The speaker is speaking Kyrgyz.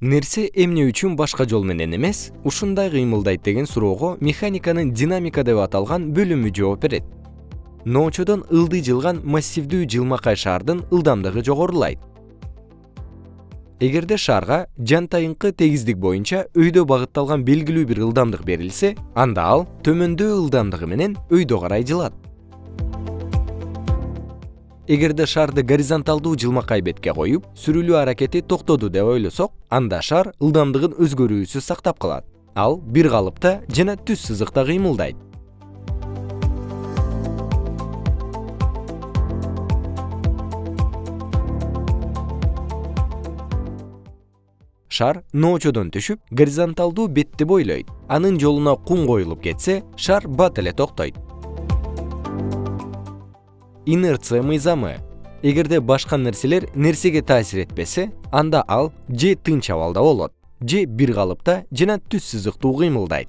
нерсе эмне үчүн башка жол менен эмес? Ушундай кыймылдайт деген суроого механиканын динамика деп аталган бөлүмү жооп берет. Ноочодон ылдый жылган массивдүү жылмакай шаардын ылдамдыгы жогорулайт. Эгерде шаарга жантайыңкы тегиздик боюнча өйдө багытталган белгилүү бир ылдамдык берилсе анда ал төмөндөө ылдамдыгы менен өйдө карай жылат эгерде шаарды горизонталдуу жылмакай бетке коюп сүрүлүү аракети токтоду деп ойлосок анда шаар ылдамдыгын өзгөрүүсүз сактап калат. Ал бир калыпта жана түз сызыкта кыймылдайт. Шаар ноочодон түшүп горизонталдуу бетти бойлойт. Анын жолуна кум коюлуп кетсе шаар бат эле токтойт инерция мыйзамы. Эгерде башка нерселер нерсеге таасир этпесе анда ал же тынч абалда болот же бир калыпта жана түз сызыктуу кыймылдайт